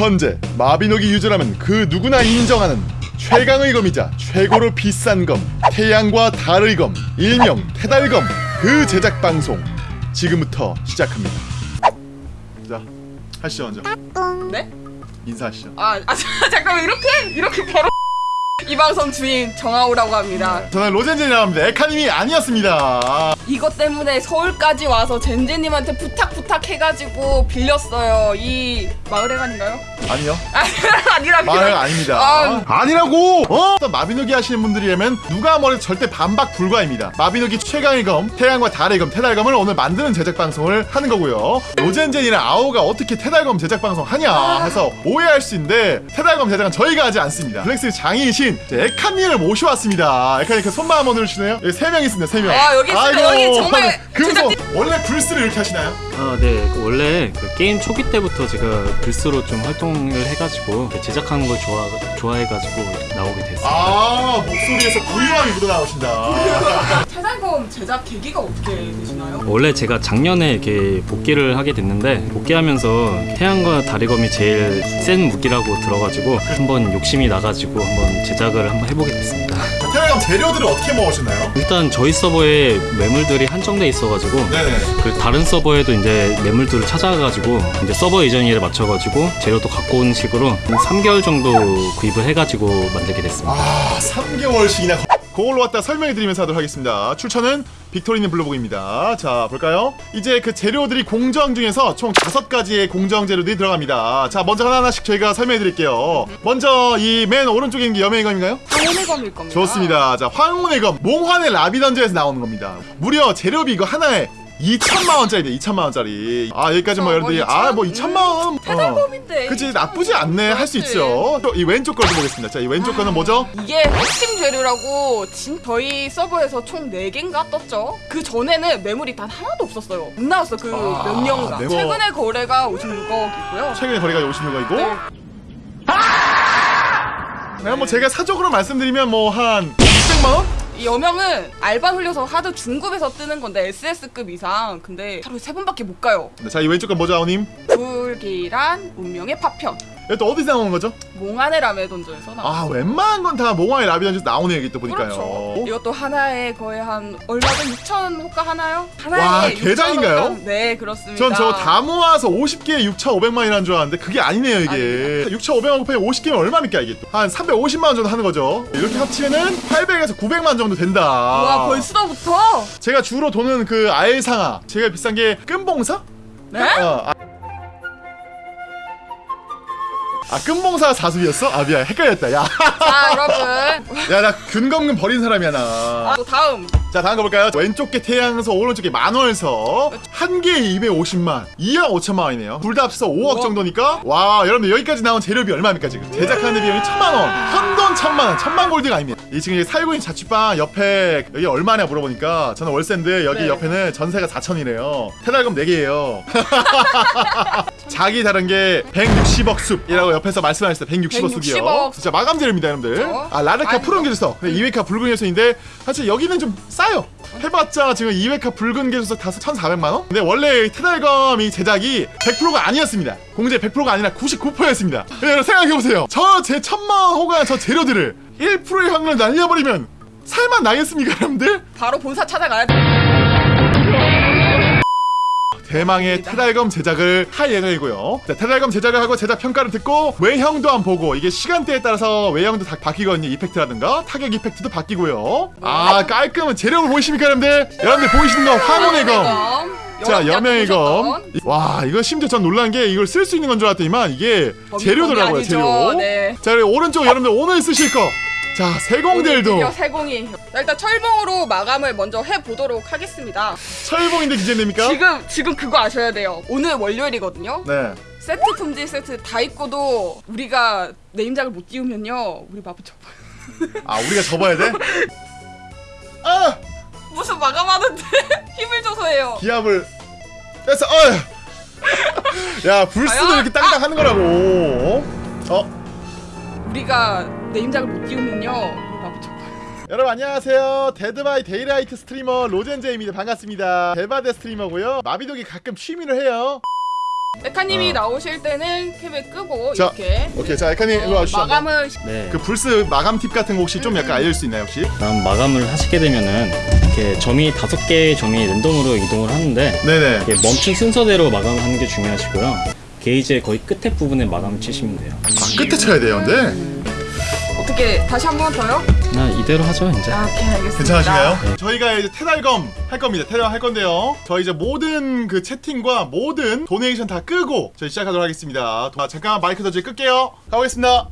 현재 마비노기 유저라면 그 누구나 인정하는 최강의 검이자 최고로 비싼 검 태양과 달의 검 일명 태달검 그 제작 방송 지금부터 시작합니다 자 하시죠 먼저 네? 인사하시죠 아, 아 잠깐만 이렇게 이렇게 바로 이 방송 주인 정하오라고 합니다. 저는 로젠젠이라고 합니다 에카님이 아니었습니다 이것 때문에 서울까지 와서 젠제님한테 부탁 부탁 해가지고 빌렸어요. 이 마을회관인가요? 아니요 아니라 말은 아닙니다. 아. 아니라고! 어? 마비노기 하시는 분들이라면 누가 뭐래도 절대 반박 불가입니다. 마비노기 최강의 검, 태양과 달의 검, 태달검을 오늘 만드는 제작 방송을 하는 거고요. 로젠젠이랑 아오가 어떻게 태달검 제작 방송 하냐 해서 오해할 수 있는데 태달검 제작은 저희가 하지 않습니다. 블랙스 장인이신 에카님을 모셔왔습니다. 에카님 그 손만 한번 들어주시네요. 여기 세 명 있습니다. 세 명. 아, 여기 있습니다. 여기 정말 금손 원래 불스를 이렇게 하시나요? 아, 네. 그 원래 그 게임 초기 때부터 제가 글쓰로 좀 활동을 해가지고 제작하는 걸 좋아, 좋아해가지고 나오게 됐습니다. 아 목소리에서 부유함이 묻어나오신다. 태달검 제작 계기가 어떻게 되시나요? 원래 제가 작년에 이렇게 복귀를 하게 됐는데 복귀하면서 태양과 다리검이 제일 센 무기라고 들어가지고 한번 욕심이 나가지고 한번 제작을 한번 해보게 됐습니다. 재료들을 어떻게 먹으셨나요? 일단 저희 서버에 매물들이 한정돼 있어가지고 네네. 그 다른 서버에도 이제 매물들을 찾아가지고 이제 서버 이전일에 맞춰가지고 재료도 갖고 오는 식으로 한 3개월 정도 구입을 해가지고 만들게 됐습니다. 아 3개월씩이나 그걸로 왔다 설명해 드리면서 하도록 하겠습니다. 출처는 빅토리는 블로그입니다. 자 볼까요? 이제 그 재료들이 공정 중에서 총 다섯 가지의 공정 재료들이 들어갑니다. 자 먼저 하나하나씩 저희가 설명해 드릴게요. 먼저 이 맨 오른쪽에 있는 게 여명이검인가요? 황혼의 검일 겁니다. 좋습니다. 자 황혼의 검. 몽환의 라비던저에서 나오는 겁니다. 무려 재료비 이거 하나에 2천만 원짜리네 2천만 원짜리. 아 여기까지 뭐 어, 여러분들이 뭐아뭐 2천? 2천만원 태달검인데. 그치 나쁘지 않네 할 수. 있죠 또이 왼쪽 걸 보겠습니다 자 이 왼쪽 거는 뭐죠? 이게 핵심 재료라고 진 저희 서버에서 총 4개인가 떴죠? 그 전에는 매물이 단 하나도 없었어요. 못 나왔어 그 아, 몇 년간. 매물. 최근에 거래가 56억이고요. 최근에 거래가 56억이고 네. 네, 뭐 제가 사적으로 말씀드리면 뭐한 600만 원? 이 여명은 알바 흘려서 하도 중급에서 뜨는 건데 SS급 이상. 근데 하루에 세 번밖에 못 가요. 네, 자, 이 왼쪽 건 뭐죠, 아우님? 불길한 운명의 파편. 또 어디서 나오는 거죠? 몽환의 라메 던전에서 나. 아, 웬만한 건 다 몽환의 라비던에서 나오네요, 여기 또 보니까요. 그렇죠. 이것도 하나에 거의 한 얼마죠? 6천 호가 하나요? 하나에 와, 6천 개장인가요? 호가? 네, 그렇습니다. 전 저거 다 모아서 50개에 6,500만이라는 줄 알았는데 그게 아니네요, 이게. 6,500만 곱하기 50개면 얼마입니까, 이게 또? 한 350만 원 정도 하는 거죠. 이렇게 합치면은 800에서 900만 정도 된다. 와, 벌써부터? 제가 주로 도는 그 아일상아. 제가 비싼 게 끈봉사? 네? 어, 아. 아 끈봉사가 사수이었어? 아 미안 헷갈렸다 야 자, 여러분. 야나 근검근 버린 사람이야 나. 아, 또 다음. 자 다음 거 볼까요? 왼쪽 게 태양서 오른쪽 게 만월서 한 개에 250만 2억 5천만 원이네요. 둘 다 합쳐서 5억 우와. 정도니까 와 여러분들 여기까지 나온 재료비 얼마입니까 지금? 제작하는 비용이 천만 원, 현돈 천만 원, 천만 골드가 아닙니다. 이 지금 살고 있는 자취방 옆에 여기 얼마냐 물어보니까 저는 월세인데 여기 네. 옆에는 전세가 4천이래요. 태달금 4개예요. 자기 다른 게 160억 숲이라고 옆에서 말씀하셨어요. 160억 숲이요. 160억. 진짜 마감재료입니다, 여러분들. 그렇죠. 아 라르카. 푸른 근데 이웨카 붉은 개수인데 사실 여기는 좀 싸요. 해봤자 지금 이웨카 붉은 개수석 다서 1,400만 원? 근데 원래 테달검 이 제작이 100%가 아니었습니다. 공제 100%가 아니라 99%였습니다. 여러분 생각해보세요. 저 제 천만 원 호가의 저 재료들을 1%의 확률을 날려버리면 살만 나겠습니까, 여러분들? 바로 본사 찾아가야 돼. 대망의 테달검 제작을 할 예정이고요. 자, 테달검 제작을 하고 제작 평가를 듣고 외형도 한번 보고 이게 시간대에 따라서 외형도 다 바뀌거든요. 이펙트라든가 타격 이펙트도 바뀌고요. 아 깔끔한 재료를 보이십니까, 여러분들? 여러분들 보이시는 거 황혼의 검. 검. 자, 여명의 검. 와, 이거 심지어 전 놀란 게 이걸 쓸 수 있는 건 줄 알았더니만 이게 재료더라고요. 재료. 네. 자, 그리고 오른쪽 여러분들 오늘 쓰실 거. 자, 세공들도 세공이. 자, 일단 철봉으로 마감을 먼저 해 보도록 하겠습니다. 철봉인데 기재됩니까? 지금 지금 그거 아셔야 돼요. 오늘 월요일이거든요. 네. 세트 품질 세트 다 입고도 우리가 네임작을 못 띄우면요, 우리 마부쳐. 아, 우리가 접어야 돼? 아! 무슨 마감하는데 힘을 줘서 해요. 기압을 뺐어. 어. 야, 불스도? 이렇게 땅땅 하는 거라고. 어? 우리가 네임작을 못 띄우면요, 우리 마부쳐. 여러분 안녕하세요. 데드바이 데이라이트 스트리머 로젠제입니다. 반갑습니다. 대바데 스트리머고요. 마비독이 가끔 취미로 해요. 에카님이 어. 나오실 때는 캡을 끄고 자, 이렇게 오케이 자 에카님 일로 어, 와주시죠. 마감을 네. 그 불스 마감 팁 같은 거 혹시 좀 음, 약간 알려줄 수 있나요 혹시? 다음 마감을 하시게 되면은 이렇게 점이 다섯 개의 점이 랜덤으로 이동을 하는데 네네 이렇게 멈춘 순서대로 마감을 하는 게 중요하시고요. 게이지의 거의 끝에 부분에 마감을 치시면 돼요. 아, 끝에 쳐야 돼요 근데 어떻게 다시 한 번 더요? 나 이대로 하죠 이제. 아, 오케이 알겠습니다. 괜찮으신가요? 저희가 이제 테달검 할 겁니다. 테달 할 건데요. 저희 이제 모든 그 채팅과 모든 도네이션 다 끄고 저희 시작하도록 하겠습니다. 아, 잠깐 마이크 더 끌게요. 가보겠습니다.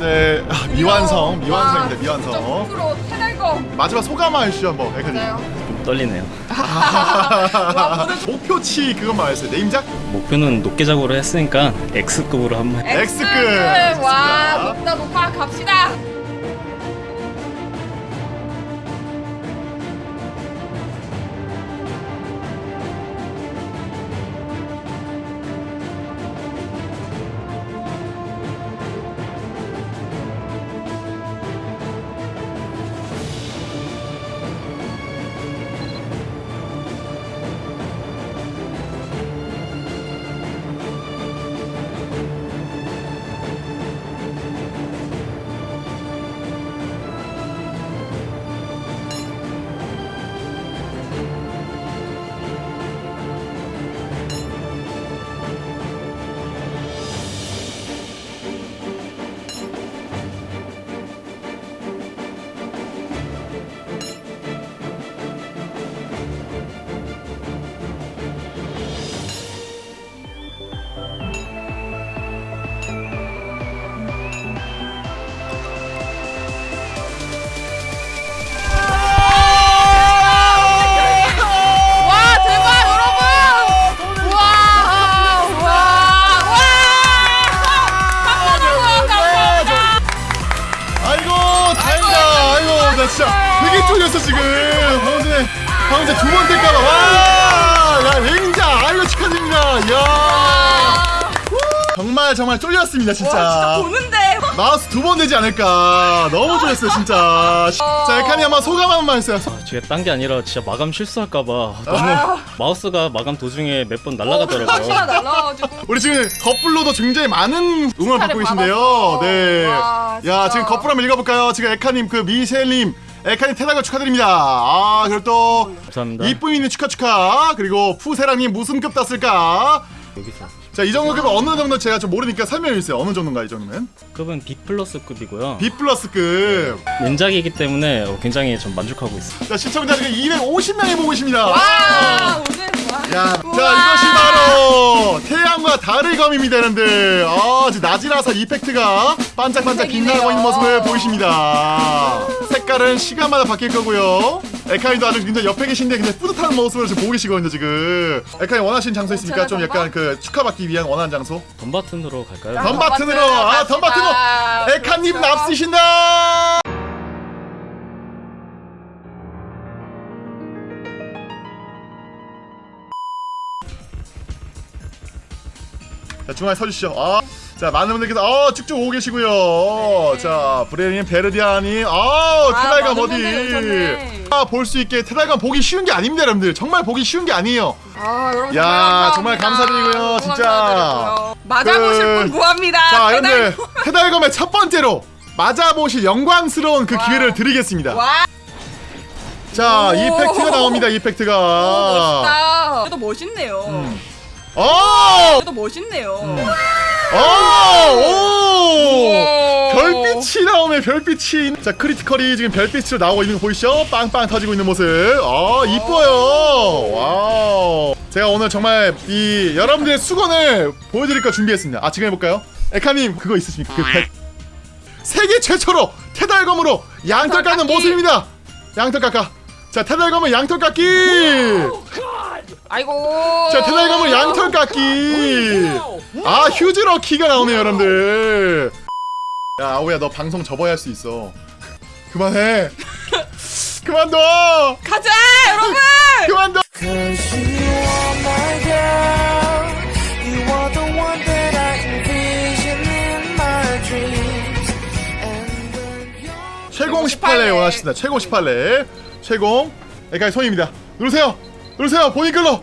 여러분들 아, 미완성, 미완성입니다. 미완성. 테달검 마지막 소감 해주시죠 한번. 맞아요. 좀 떨리네요. 와 모든 목표치 그것만 알려주세요. 네임작? 목표는 높게 작업으로 했으니까 X급으로 한번. 해- X급. 와. 높다 높아 갑시다. 진짜 되게 쫄렸어 지금. 방금 전에 방금 전에 두번 뗄까봐. 와! 야 레인자 아이고 축하드립니다. 야 정말 정말 쫄렸습니다 와 진짜 진짜. 보는데 마우스 두 번 되지 않을까. 너무 쫄렸어요 진짜. 자 에카니 한번 소감 한 번만 해주세요. 아, 제가 딴게 아니라 진짜 마감 실수할까봐 너무 마우스가 마감 도중에 몇 번 날아가더라고요. 시가 날라가지고 우리 지금 겉불로도 굉장히 많은 응원을 받고 계신데요. 받았어. 네. 와, 야, 진짜. 지금 겉불 한번 읽어볼까요? 지금 에카님, 그 미셸님, 에카님 태다가 축하드립니다. 아, 그리고 또 감사합니다. 이쁨이님 축하 축하. 그리고 푸세랑님 무슨 급 땄을까? 여기서 자, 이 정도 급은 어느 정도 제가 좀 모르니까 설명해 주세요. 어느 정도인가 이 정도면? 급은 B 플러스 급이고요. B 플러스급. 렌작이기 때문에 어, 굉장히 좀 만족하고 있어요. 자, 시청자 지금 250명이 보고 계십니다. 와 오늘 와. 야, 자 우와. 이것이 바로 태양과 달의 검입니다, 여러분들. 아, 지금 낮이라서 이펙트가 반짝반짝 빛나고 있는 모습을 보이십니다. 색깔은 시간마다 바뀔 거고요. 에카이도 아주 굉장히 옆에 계신데 굉장히 뿌듯한 모습을 지금 보고 계시거든요, 지금. 에카이 원하시는 장소 있습니까? 좀 약간 그 축하받기 위한 원하는 장소? 덤바튼으로 갈까요? 덤 버튼으로, 아, 덤 버튼으로. 갑시다. 에카님 그렇죠. 납쓰신다. 자 중앙에 서주시죠. 아, 자 많은 분들께서 어 쭉쭉 오고 계시고요. 자 브레님 베르디아니, 아 테달감 많은 어디? 아 볼 수 있게 테달감 보기 쉬운 게 아닙니다, 여러분들. 정말 보기 쉬운 게 아니에요. 아 여러분 야, 정말. 감사드리고요, 진짜. 맞아보실 그- 분 구합니다. 자 여러분들 테달감의 첫 번째로 맞아보실 영광스러운 그 와. 기회를 드리겠습니다. 와자 오. effect가 나옵니다, effect가. 멋있다. 그래도 멋있네요. 음. 어! 그래도 멋있네요. 어! 오! 오. 별빛이 나오네 별빛이 자 critical이 지금 별빛으로 나오고 있는 거 보이시죠? 빵빵 터지고 있는 모습 아 이뻐요 wow 제가 오늘 정말 이 여러분들의 수건을 보여드릴 거 준비했습니다 아 지금 해볼까요? 에카님 그거 있으십니까? 그 백. 세계 최초로 테달검으로 양털 깎는. 모습입니다 양털 깎아 자 테달검은 양털 깎기 아이고. 자 테달감은 양털 깎기 아 휴즈러 키가 나오네요 여러분들. 야 아오야 너 방송 접어야 할 수 있어. 그만해. 그만둬. 가자 여러분. 그만둬. 최공 18회 원하신다. 최공 18회 최공 여기까지 손입니다. 누르세요. 누르세요. 본인 끌로